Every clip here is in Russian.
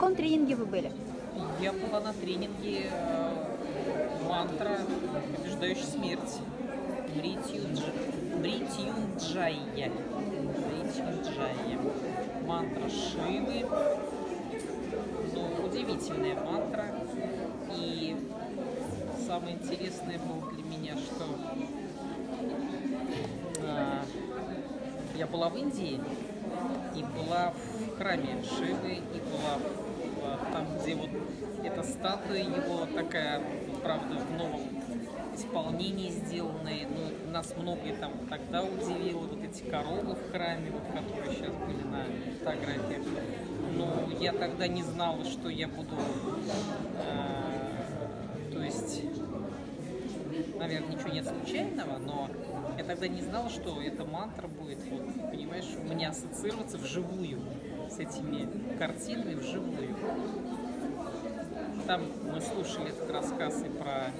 каком тренинге вы были? Я была на тренинге э, мантра «Побеждающая смерть» Бритюнджая. Бритюнджая. Мантра Шивы. Ну, удивительная мантра. И самое интересное было для меня, что э, я была в Индии и была в храме Шивы, и была там, где вот эта статуя его такая, правда, в новом исполнении сделанная. Ну, нас многое там тогда удивило, вот эти коровы в храме, вот, которые сейчас были на фотографиях. Но я тогда не знала, что я буду, э, наверное, ничего нет случайного, но я тогда не знала, что эта мантра будет, вот, понимаешь, у меня ассоциироваться вживую с этими картинами вживую. Там мы слушали этот рассказ и про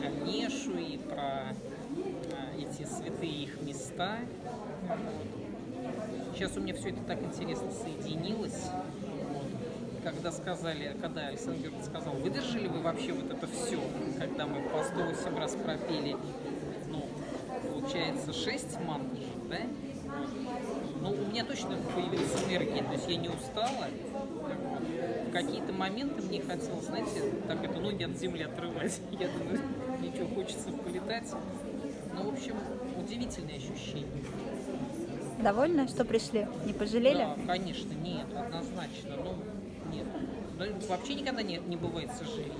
Ганешу, и про э, эти святые их места. Сейчас у меня все это так интересно соединилось. Когда сказали, когда Александр сказал, выдержали вы вообще вот это все, когда мы по 108 раз пропели, ну, получается 6 мантр, да? Ну, у меня точно появилась энергия, то есть я не устала. В какие-то моменты мне хотелось, знаете, так это ноги от земли отрывать. Я думаю, ничего, хочется полетать. Ну, в общем, удивительное ощущение. Довольны, что пришли? Не пожалели? Да, конечно, нет, однозначно. Ну, нет. Да, вообще никогда не, не бывает сожалений.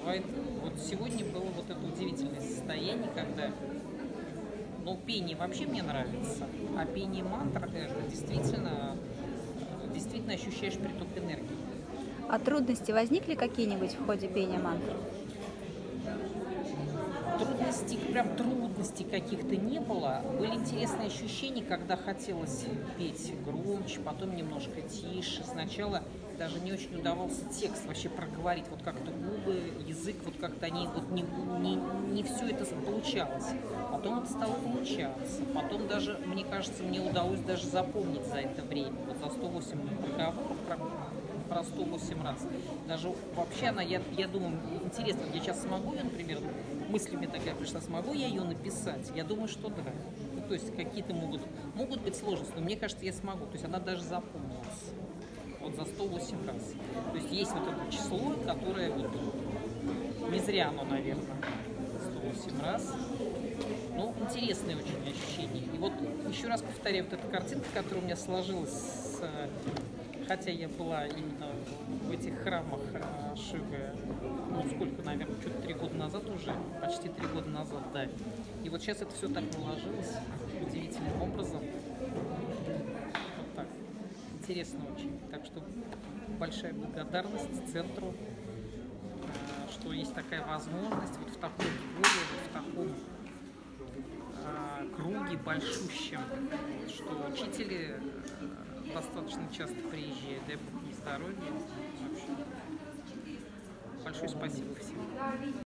Бывает, вот сегодня было вот это удивительное состояние, когда ну, пение вообще мне нравится, а пение мантр это действительно, действительно ощущаешь приток энергии. А трудности возникли какие-нибудь в ходе пения мантр? Трудностей, прям трудностей каких-то не было. Были интересные ощущения, когда хотелось петь громче, потом немножко тише. Сначала даже не очень удавался текст вообще проговорить, вот как-то губы, язык, вот как-то они, вот не, не, не все это получалось. Потом это стало получаться. Потом даже, мне кажется, мне удалось даже запомнить за это время, вот за 108 разговоров про, про 108 раз. Даже вообще она, я, я думаю, интересно, я сейчас смогу ее, например, мыслями такая пришла, смогу я ее написать? Я думаю, что да. Ну, то есть какие-то могут, могут быть сложности, но мне кажется, я смогу. То есть она даже запомнилась вот за 108 раз. То есть есть вот это число, которое вот не зря оно, наверное, 108 раз. Ну, интересные очень ощущения. И вот еще раз повторяю, вот эта картинка, которая у меня сложилась, хотя я была именно в этих храмах э, Шивы, ну, сколько, наверное, что-то три года назад уже, почти три года назад, да. И вот сейчас это все так наложилось удивительным образом интересно очень. Так что большая благодарность центру, э, что есть такая возможность вот в таком поле, вот в таком э, круге большущем, что учители достаточно часто приезжают, дай бог им здоровья. Большое спасибо всем.